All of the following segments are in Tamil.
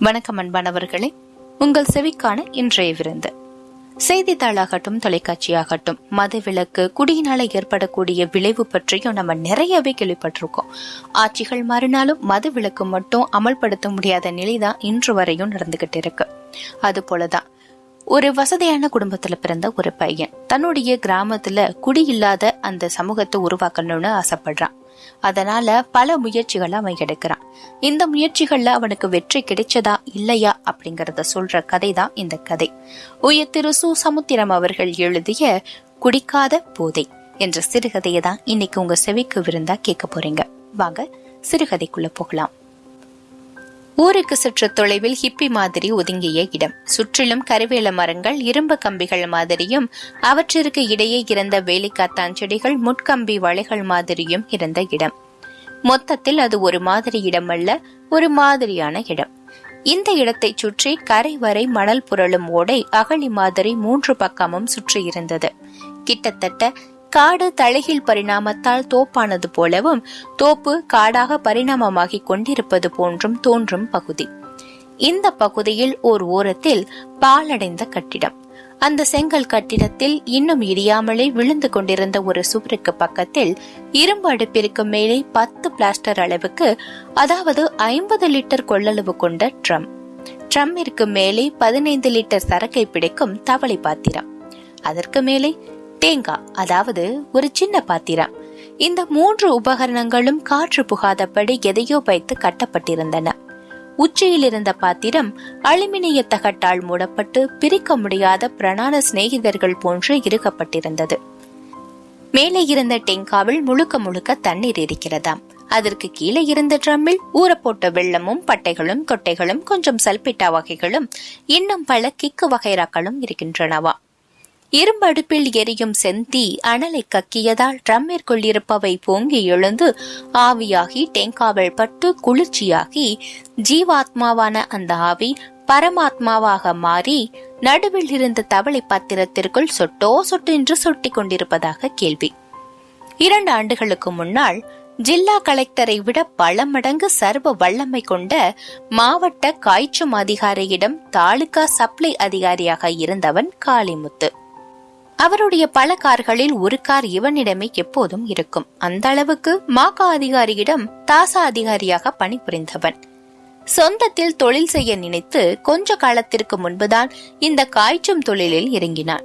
வணக்கம் அன்பானவர்களே. உங்கள் செவிக்கான இன்றைய விருந்து. செய்தித்தாளாகட்டும் தொலைக்காட்சியாகட்டும் மதவிலக்கு குடியினால ஏற்படக்கூடிய விளைவு பற்றியும் நம்ம நிறையவே கேள்விப்பட்டிருக்கோம். ஆட்சிகள் மாறினாலும் மதவிலக்கு மட்டும் அமல்படுத்த முடியாத நிலைதான் இன்று வரையும் நடந்துகிட்டு இருக்கு. அது போலதான் ஒரு வசதியான குடும்பத்துல பிறந்த ஒரு பையன். தன்னுடைய கிராமத்துல குடியில்லாத அந்த சமூகத்தை உருவாக்கணும்னு ஆசைப்படுறான். அதனால பல முயற்சிகளை அவன் எடுக்கிறான். இந்த முயற்சிகள்ல அவனுக்கு வெற்றி கிடைச்சதா இல்லையா அப்படிங்கறத சொல்ற கதை தான் இந்த கதை. உயர் திரு சு. சமுத்திரம் அவர்கள் எழுதிய குடிக்காத போதை என்ற சிறுகதையை தான் இன்னைக்கு உங்க செவிக்கு விருந்தா கேட்க போறீங்க. வாங்க சிறுகதைக்குள்ள போகலாம். ஊருக்கு சற்று தொலைவில் ஹிப்பி மாதிரி ஒதுங்கிய இடம். சுற்றிலும் கருவேல மரங்கள் இரும்பு கம்பிகள் மாதிரியும் அவற்றிற்கு இடையே இருந்த வேலிக்காத்தான் செடிகள் முட்கம்பி வளைகள் மாதிரியும் இருந்த இடம். மொத்தத்தில் அது ஒரு மாதிரி இடம் அல்ல ஒரு மாதிரியான இடம். இந்த இடத்தை சுற்றி கரை வரை மணல் புரளும் ஓடை அகழி மாதிரி மூன்று பக்கமும் சுற்றி இருந்தது கிட்டத்தட்ட காடு தலைகீழ் பரிணாமத்தால் தோப்பானது போலவும் தோப்பு காடாக பரிணாமமாகிக் கொண்டிருப்பது போன்றும் தோன்றும் பகுதி. இந்த பகுதியில் ஓர் ஓரத்தில் பாலடைந்த கட்டிடம். அந்த செங்கல் கட்டிடத்தில் இன்னும் இடியாமலே விழுந்து கொண்டிருந்த ஒரு சுவருக்கு பக்கத்தில் இரும்பு அடுப்பிற்கு மேலே பத்து பிளாஸ்டர் அளவுக்கு அதாவது ஐம்பது லிட்டர் கொள்ளளவு கொண்ட ட்ரம். ட்ரம்மிற்கு மேலே பதினைந்து லிட்டர் சரக்கை பிடிக்கும் தவளை பாத்திரம். அதற்கு மேலே தேங்காய் அதாவது ஒரு சின்ன பாத்திரம். இந்த மூன்று உபகரணங்களும் காற்று புகாதபடி எதையோ வைத்து கட்டப்பட்டிருந்தன. உச்சியில் இருந்த பாத்திரம் அலுமினிய தகட்டால் மூடப்பட்டு பிரிக்க முடியாத பிரணான சிநேகிதர்கள் போன்று இருக்கப்பட்டிருந்தது மேலே இருந்த டெங்காவில் முழுக்க முழுக்க தண்ணீர் இருக்கிறதாம். அதற்கு கீழே இருந்த ட்ரம்மில் ஊறப்போட்ட வெள்ளமும் பட்டைகளும் கொட்டைகளும் கொஞ்சம் சல்பிட்டா வகைகளும் இன்னும் பல கிக்கு வகைராக்களும் இருக்கின்றனவா. இரும்படுப்பில் எரியும் செந்தி அனலை கக்கியதால் ட்ரம்மிற்குள் இருப்பவை பொங்கி எழுந்து ஆவியாகி டெங்காவல் பட்டு குளிர்ச்சியாகி ஜீவாத்மாவான அந்த ஆவி பரமாத்மாவாக மாறி நடுவில் இருந்த தவளை பாத்திரத்திற்குள் சொட்டோ சொட்டு என்று சொட்டி கொண்டிருப்பதாக கேள்வி. இரண்டு ஆண்டுகளுக்கு முன்னால் ஜில்லா கலெக்டரை விட பல மடங்கு சர்வ வல்லமை கொண்ட மாவட்ட காய்ச்சும் அதிகாரியிடம் தாலுகா சப்ளை அதிகாரியாக இருந்தவன் காளிமுத்து. அவருடைய பல கார்களில் ஒரு கார் இவனிடமே எப்போதும் இருக்கும். அந்த அளவுக்கு மாகா அதிகாரியிடம் தாசா அதிகாரியாக பணிபுரிந்தவன். சொந்தத்தில் தொழில் செய்ய நினைத்து கொஞ்ச காலத்திற்கு முன்புதான் இந்த காய்ச்சும் தொழிலில் இறங்கினான்.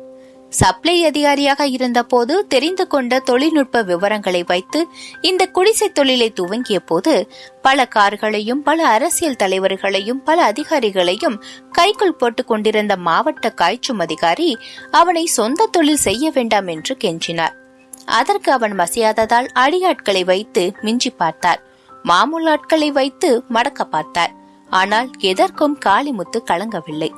சப்ளை அதிகாரியாக இருந்தபோது தெரிந்து கொண்ட தொழில்நுட்ப விவரங்களை வைத்து இந்த குடிசை தொழிலை துவங்கிய போது பல கார்களையும் பல அரசியல் தலைவர்களையும் பல அதிகாரிகளையும் கைக்குள் போட்டுக் கொண்டிருந்த மாவட்ட காய்ச்சும் அதிகாரி அவனை சொந்த தொழில் செய்ய வேண்டாம் என்று கெஞ்சினார். அதற்கு அவன் மசியாததால் அடியாட்களை வைத்து மிஞ்சி பார்த்தார். மாமூல் ஆட்களை வைத்து மடக்க பார்த்தார். ஆனால் எதற்கும் காளிமுத்து கலங்கவில்லை.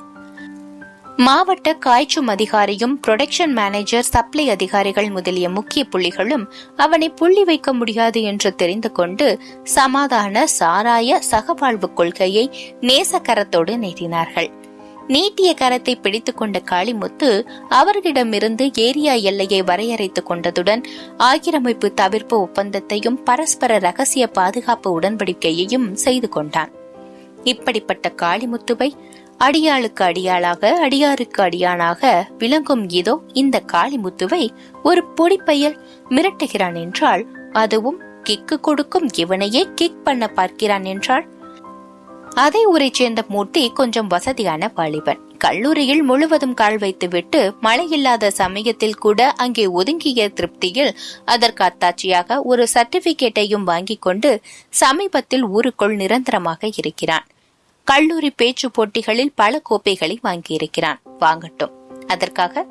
மாவட்ட காய்ச்சும் அதிகாரியும் புரொடக்ஷன் மேனேஜர் சப்ளை அதிகாரிகள் முதலிய முக்கிய புள்ளிகளும் அவனை புள்ளி வைக்க முடியாது என்று தெரிந்து கொண்டு சமாதான சாராய சகவாழ்வு கொள்கையை நேசக்கரத்தோடு நீட்டினார்கள். நீட்டிய கரத்தை பிடித்துக்கொண்ட காளிமுத்து அவர்களிடமிருந்து ஏரியா எல்லையை வரையறைத்துக் கொண்டதுடன் ஆக்கிரமிப்பு தவிர்ப்பு ஒப்பந்தத்தையும் பரஸ்பர ரகசிய பாதுகாப்பு உடன்படிக்கையையும் செய்து கொண்டான். இப்படிப்பட்ட காளிமுத்துவை அடியாளுக்கு அடியாளாக அடியாருக்கு அடியானாக விளங்கும் இதோ இந்த காளிமுத்துவை ஒரு பொடிப்பையல் மிரட்டுகிறான் என்றால் அதுவும் கிக்கு கொடுக்கும் இவனையே கிக் பண்ண பார்க்கிறான் என்றால் அதே ஊரை சேர்ந்த மூர்த்தி கொஞ்சம் வசதியான வாலிபன். கல்லூரியில் முழுவதும் கால் வைத்துவிட்டு மழை இல்லாத சமயத்தில் கூட அங்கே ஒதுங்கிய திருப்தியில் அதற்கு அத்தாட்சியாக ஒரு சர்டிபிகேட்டையும் வாங்கிக் கொண்டு சமீபத்தில் ஊருக்குள் நிரந்தரமாக இருக்கிறான். கல்லூரி பேச்சு போட்டிகளில் பல கோப்பைகளை வாங்கியிருக்கிறான். வாங்கட்டும். அதற்காக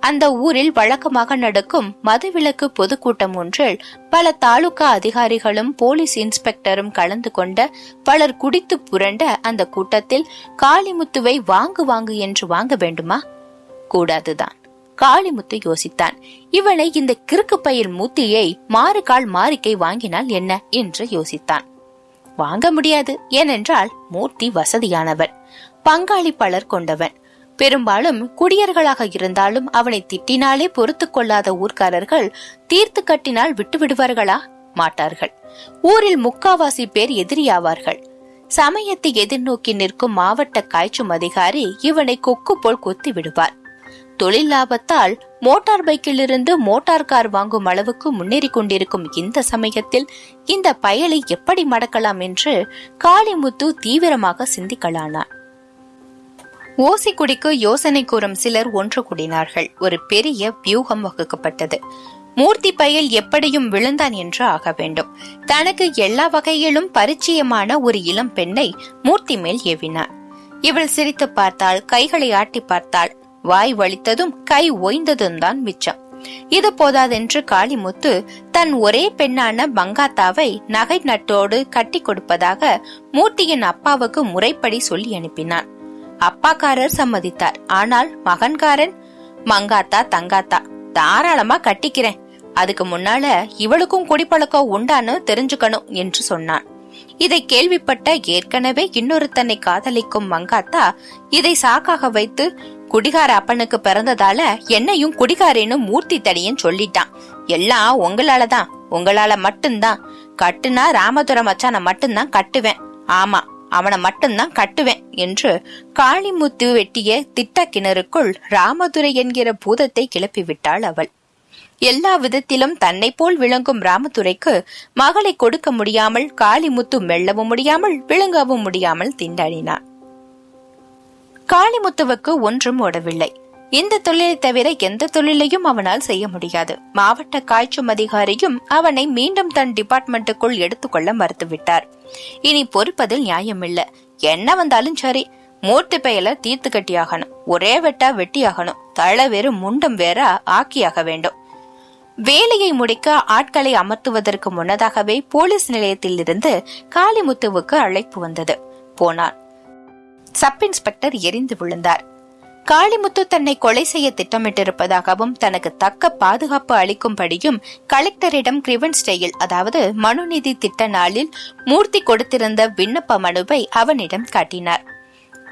அந்த ஊரில் வழக்கமாக நடக்கும் மதுவிலக்கு பொதுக்கூட்டம் ஒன்றில் பல தாலுகா அதிகாரிகளும் போலீஸ் இன்ஸ்பெக்டரும் கலந்து கொண்ட பலர் குடித்து புரண்ட அந்த கூட்டத்தில் காளிமுத்துவை வாங்கு வாங்கு என்று வாங்க வேண்டுமா? கூடாதுதான். காளிமுத்து யோசித்தான். இவனை இந்த கிறுக்கு பயில் மூத்தியை மாறுகால் மாறிக்கை வாங்கினால் என்ன? என்று யோசித்தான். வாங்க முடியாது. ஏனென்றால் மூர்த்தி வசதியானவன். பங்காளி பலர் கொண்டவன். பெரும்பாலும் குடியர்களாக இருந்தாலும் அவனை திட்டினாலே பொறுத்து கொள்ளாத ஊர்க்காரர்கள் தீர்த்து கட்டினால் விட்டு விடுவார்களா? மாட்டார்கள். ஊரில் முக்காவாசி பேர் எதிரியாவார்கள். சமயத்தை எதிர்நோக்கி நிற்கும் மாவட்ட காய்ச்சும் அதிகாரி இவனை கொக்கு போல் கொத்தி விடுவார். தொழில் லாபத்தால் மோட்டார் பைக்கில் இருந்து மோட்டார் கார் வாங்கும் அளவுக்கு முன்னேறி கொண்டிருக்கும் இந்த சமயத்தில் இந்த பயலை எப்படி மடக்கலாம் என்று காளிமுத்து தீவிரமாக சிந்திக்கலானார். ஓசி குடிக்கு யோசனை கூறும் சிலர் ஒன்று கூடினார்கள். ஒரு பெரிய வியூகம் வகுக்கப்பட்டது. மூர்த்தி பயல் எப்படியும் விழுந்தான் என்று ஆக வேண்டும். தனக்கு எல்லா வகையிலும் பரிச்சயமான ஒரு இளம் பெண்ணை மூர்த்தி மேல் ஏவினார். இவள் சிரித்து பார்த்தாள் கைகளை ஆட்டி பார்த்தாள் வாய் வலித்ததும் கை ஓய்ந்ததும் தான் மிச்சம். இது போதாதென்று காளிமுத்து தன் ஒரே பெண்ணான பங்காத்தாவை நகை நட்டோடு கட்டி கொடுப்பதாக மூர்த்தியின் அப்பாவுக்கு முறைப்படி சொல்லி அனுப்பினான். அப்பாக்காரர் சம்மதித்தார். ஆனால் மகன்காரன்? மங்காத்தா தங்காத்தா தாராளமா கட்டிக்கிறேன். அதுக்கு முன்னால இவளுக்கும் குடிப்பழக்கம் உண்டான்னு தெரிஞ்சுக்கணும் என்று சொன்னான். இதை கேள்விப்பட்ட ஏற்கனவே இன்னொருத்தனை காதலிக்கும் மங்காத்தா இதை சாக்காக வைத்து குடிகார அப்பனுக்கு பிறந்ததால என்னையும் குடிகாரேன்னு மூர்த்தி தடியன் சொல்லிட்டான். எல்லாம் உங்களாலதான் உங்களால மட்டும்தான். கட்டுனா ராமதுர மச்சான மட்டும்தான் கட்டுவேன். ஆமா அவனை மட்டும்தான் கட்டுவேன் என்று காளிமுத்து வெட்டிய திட்ட கிணறுக்குள் ராமதுரை என்கிற பூதத்தை கிளப்பி விட்டாள் அவள். எல்லா விதத்திலும் தன்னை போல் விளங்கும் ராமதுரைக்கு மகளை கொடுக்க முடியாமல் காளிமுத்து மெல்லவும் முடியாமல் விளங்கவும் முடியாமல் திண்டாடினான். காளிமுத்துவுக்கு ஒன்றும் ஓடவில்லை. இந்த தொழிலை தவிர எந்த தொழிலையும் அவனால் செய்ய முடியாது. மாவட்ட காய்ச்சும் அதிகாரியும் அவனை மீண்டும் தன் டிபார்ட்மெண்ட்டுக்குள் எடுத்துக்கொள்ள மறுத்துவிட்டார். இனி பொறுப்பதில் நியாயமில்லை. என்ன வந்தாலும் சரி மூர்த்தி பெயல தீர்த்து கட்டியாகணும். ஒரே வெட்டா வெட்டியாகணும். தழ வேறு முண்டம் வேற ஆக்கியாக வேண்டும். வேலையை முடிக்க ஆட்களை அமர்த்துவதற்கு முன்னதாகவே போலீஸ் நிலையத்தில் இருந்து காளிமுத்துவுக்கு அழைப்பு வந்தது. போனார். சப் இன்ஸ்பெக்டர் எரிந்து விழுந்தார். காளிமுத்து தன்னை கொலை செய்ய திட்டமிட்டிருப்பதாகவும் தனக்கு தக்க பாதுகாப்பு அளிக்கும்படியும் கலெக்டரிடம் கிரிவன் ஸ்டேயில் அதாவது மனுநீதி திட்ட நாளில் மூர்த்தி கொடுத்திருந்த விண்ணப்ப மனுவை அவனிடம் காட்டினார்.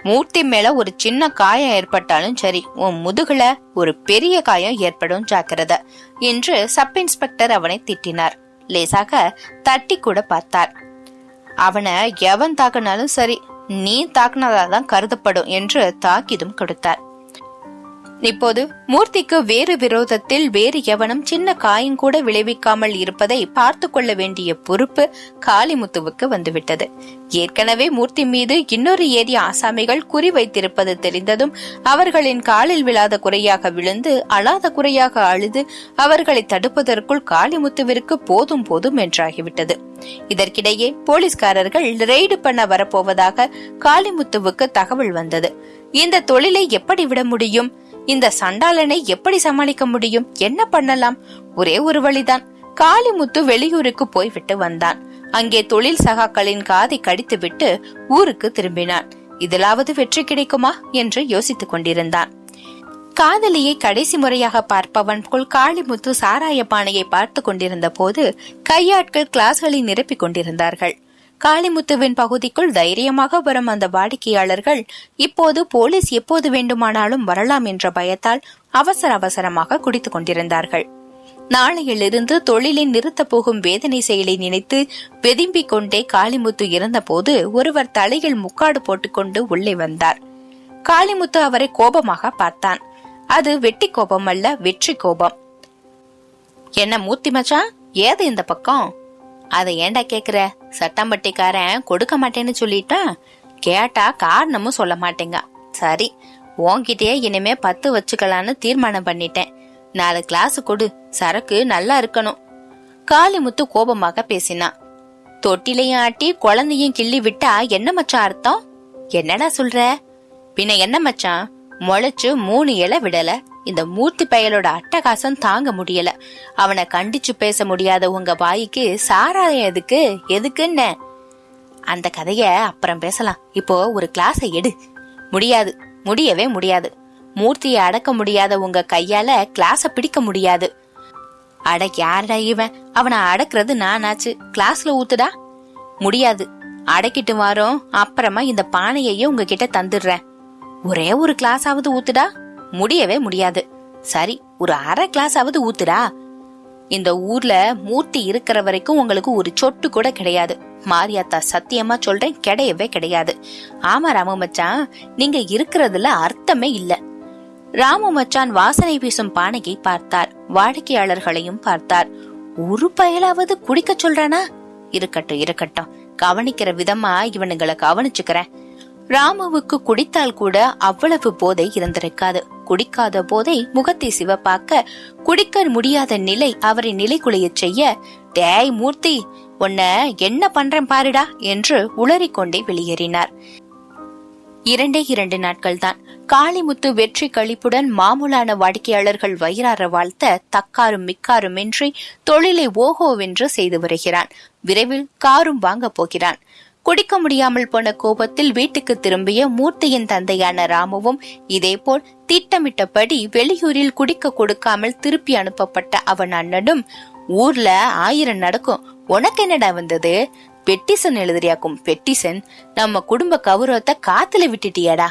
மூர்த்தி மேல ஒரு சின்ன காயம் ஏற்பட்டாலும் சரி உன் முதுகுல ஒரு பெரிய காயம் ஏற்படும் ஜாக்கிரத என்று சப் இன்ஸ்பெக்டர் அவனை திட்டினார். லேசாக தட்டி கூட பார்த்தார். அவனை எவன் தாக்குனாலும் சரி நீ தாக்குனதாதான் கருதப்படும் என்று தாக்கிதும் கொடுத்தார். இப்போது மூர்த்திக்கு வேறு விரோதத்தில் வேறு எவனும் சின்ன காயம் கூட விளைவிக்காமல் இருப்பதை பார்த்து கொள்ள வேண்டிய பொறுப்பு காளிமுத்துவுக்கு வந்துவிட்டது. ஏற்கனவே மூர்த்தி மீது இன்னொரு ஏரி ஆசாமிகள் குறி வைத்திருப்பது தெரிந்ததும் அவர்களின் காலில் விழாத குறையாக விழுந்து அழாத குறையாக அழுது அவர்களை தடுப்பதற்குள் காளிமுத்துவிற்கு போதும் போதும் என்றாகிவிட்டது. இதற்கிடையே போலீஸ்காரர்கள் ரெய்டு பண்ண வரப்போவதாக காளிமுத்துவுக்கு தகவல் வந்தது. இந்த தொழிலை எப்படி விட முடியும்? இந்த சண்டாளனை எப்படி சமாளிக்க முடியும்? என்ன பண்ணலாம்? ஒரே ஒரு வழிதான். காளிமுத்து வெளியூருக்கு போய்விட்டு வந்தான். அங்கே தொழில் சகாக்களின் காதை கடித்துவிட்டு ஊருக்கு திரும்பினான். இதிலாவது வெற்றி கிடைக்குமா? என்று யோசித்துக் கொண்டிருந்தான். காதலியை கடைசி முறையாக பார்ப்பவன் போல் காளிமுத்து சாராய பானையை பார்த்து கொண்டிருந்த போது கையாட்கள் கிளாஸ்களை நிரப்பிக் கொண்டிருந்தார்கள். காளிமுத்துவின் பகுதிக்குள் தைரியமாக வரும் அந்த வாடிக்கையாளர்கள் இப்போது போலீஸ் எப்போது வேண்டுமானாலும் வரலாம் என்ற பயத்தால் அவசர அவசரமாக குடித்துக் கொண்டிருந்தார்கள். நாளையிலிருந்து தொழிலை நிறுத்தப் போகும் வேதனை செயலை நினைத்து வெதும்பிக் கொண்டே காளிமுத்து இருந்தபோது ஒருவர் தலையில் முக்காடு போட்டுக்கொண்டு உள்ளே வந்தார். காளிமுத்து அவரை கோபமாக பார்த்தான். அது வெட்டி கோபம் அல்ல வெற்றி கோபம். என்ன மூத்தி மச்சான்? ஏது இந்த பக்கம்? அதை ஏன்டா கேக்குற? சட்டம்பட்டிக்காரன் கொடுக்க மாட்டேன்னு சொல்லிட்டா? கேட்டா காரணமும் சொல்ல மாட்டேங்க. சரி உன்கிட்டயே இனிமே பத்து வச்சுக்கலான்னு தீர்மானம் பண்ணிட்டேன். நாலு கிளாஸ் கொடு சரக்கு நல்லா இருக்கணும். காளிமுத்து கோபமாக பேசினான் தொட்டிலையும் ஆட்டி குழந்தையும் கிள்ளி விட்டா என்ன மச்சான் அர்த்தம்? என்னடா சொல்ற? பின்ன என்ன மச்சான்? முளைச்சு மூணு இலை விடல. இந்த மூர்த்தி பயலோட அட்டகாசம் தாங்க முடியல. அவனை கண்டிச்சு பேச முடியாத உங்க வாய்க்கு சாராயம் எதுக்கு? எதுக்குன்னு? அந்த கதைய அப்புறம் பேசலாம். இப்போ ஒரு கிளாஸை எடு. முடியாது. முடியவே முடியாது. மூர்த்தியை அடக்க முடியாத உங்க கையால கிளாஸ பிடிக்க முடியாது. அட யாரடா இவன்? அவனை அடக்குறது நானாச்சு. கிளாஸ்ல ஊத்துடா? முடியாது. அடக்கிட்டு வாரோம். அப்புறமா இந்த பானையையும் உங்ககிட்ட தந்துடுறேன். ஒரே ஒரு கிளாஸாவது ஊத்துடா? முடியவே முடியாது. சரி ஒரு அரை கிளாஸாவது ஊத்துடா. இந்த ஊர்ல மூர்த்தி இருக்கிற வரைக்கும் உங்களுக்கு ஒரு சொட்டு கூட கிடையாது. மாரியாத்தா சத்தியமா சொல்றேன் கிடையவே கிடையாது. ஆமா ராமு மச்சான் நீங்க இருக்கிறதுல அர்த்தமே இல்ல. ராமு மச்சான் வாசனை வீசும் பானையை பார்த்தார். வாடிக்கையாளர்களையும் பார்த்தார். ஒரு பயலாவது குடிக்க சொல்றானா? இருக்கட்டும் இருக்கட்டும். கவனிக்கிற விதமா இவனுங்களை கவனிச்சுக்கிறேன். ராமுவுக்கு குடித்தால் கூட அவ்வளவு போதை இருந்திருக்காது. குடிக்காத போதை முகத்தை சிவப்பாக்க குடிக்க முடியாத நிலை அவரை நிலைகுலையச் செய்ய டேய் மூர்த்தி உன்ன என்ன பண்றேன் பாருடா என்று உளறிக்கொண்டே வெளியேறினார். இரண்டே இரண்டு நாட்கள் தான் காளிமுத்து வெற்றி கழிப்புடன் மாமூலான வாடிக்கையாளர்கள் வயிறார வாழ்த்த தக்காரும் மிக்காரும் இன்றி தொழிலை ஓஹோவென்று செய்து வருகிறான். விரைவில் காரும் வாங்கப் போகிறான். குடிக்க முடியாமல் போன கோபத்தில் வீட்டுக்கு திரும்பிய மூர்த்தியின் தந்தையான ராமுவும் இதேபோல் திட்டமிட்டபடி வெளியூரில் குடிக்க கொடுக்காமல் திருப்பி அனுப்பப்பட்ட அவன் அண்ணனும் ஊர்ல ஆயிரம் நடக்கும். உனக்கு என்னடா வந்தது? பெட்டிசன் எழுதுறியாக்கும். பெட்டிசன் நம்ம குடும்ப கௌரவத்தை காத்துல விட்டுட்டியாடா.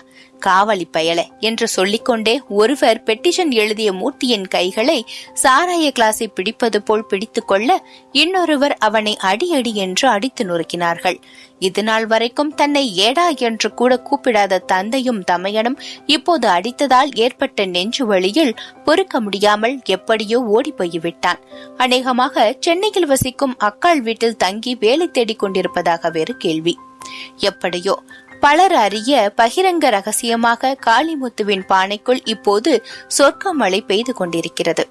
காவலி பயல என்று சொல்லிக்கொண்டே ஒருவர் பெட்டிஷன் எழுதிய மூர்த்தியின் கைகளை சாராய கிளாஸை பிடிப்பது போல் பிடித்துக் கொள்ள இன்னொருவர் அவனை அடி அடி என்று அடித்து நொறுக்கினார்கள். இதுநாள் வரைக்கும் தன்னை ஏடா என்று கூட கூப்பிடாத தந்தையும் தமையனும் இப்போது அடித்ததால் ஏற்பட்ட நெஞ்சு வழியில் பொறுக்க முடியாமல் எப்படியோ ஓடி போய்விட்டான். அநேகமாக சென்னையில் வசிக்கும் அக்காள் வீட்டில் தங்கி வேலை தேடிக் கொண்டிருப்பதாக வேறு கேள்வி. எப்படியோ பலர் அறிய பகிரங்க ரகசியமாக காளிமுத்துவின் பானைக்குள் இப்போது சொர்க்க மழை பெய்து கொண்டிருக்கிறது.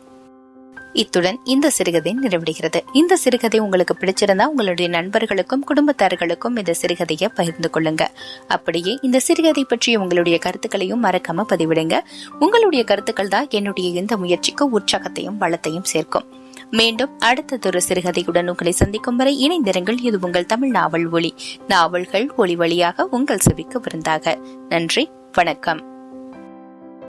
இத்துடன் இந்த சிறுகதை நிறைவடைகிறது. இந்த சிறுகதை உங்களுக்கு பிடிச்சிருந்தா உங்களுடைய நண்பர்களுக்கும் குடும்பத்தார்களுக்கும் இந்த சிறுகதையை பகிர்ந்து கொள்ளுங்க. அப்படியே இந்த சிறுகதை பற்றிய உங்களுடைய கருத்துக்களையும் மறக்காம பதிவிடுங்க. உங்களுடைய கருத்துக்கள் தான் என்னுடைய இந்த முயற்சிக்கு உற்சாகத்தையும் வளத்தையும் சேர்க்கும். மீண்டும் அடுத்ததொரு சிறுகதையுடன் உங்களை சந்திக்கும் வரை இணைந்திருங்கள். இது உங்கள் தமிழ் நாவல் ஒளி நாவல்கள் ஒளி வழியாக உங்கள் செவிக்கு விருந்தாக. நன்றி. வணக்கம்.